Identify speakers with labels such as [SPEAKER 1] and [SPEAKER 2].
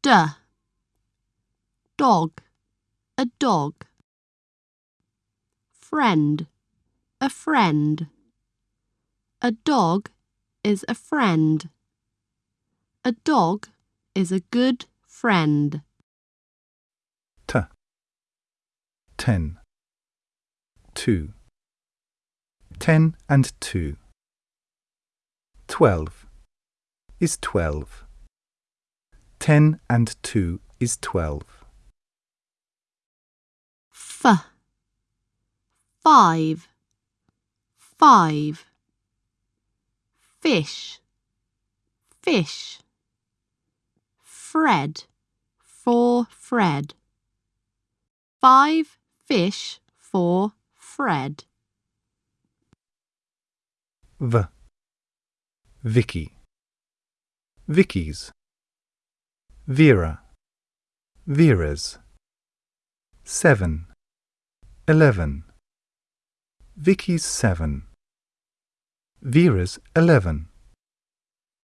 [SPEAKER 1] D. Dog, a dog. Friend, a friend. A dog is a friend. A dog is a good friend.
[SPEAKER 2] T. Ten. Two. Ten and two. Twelve is twelve. Ten and two is twelve.
[SPEAKER 1] F. Five, five. Fish, fish. Fred, for Fred. Five fish for Fred.
[SPEAKER 2] V. Vicky. Vicky's. Vera. Vera's. Seven. Eleven. Vicky's seven. Vera's eleven.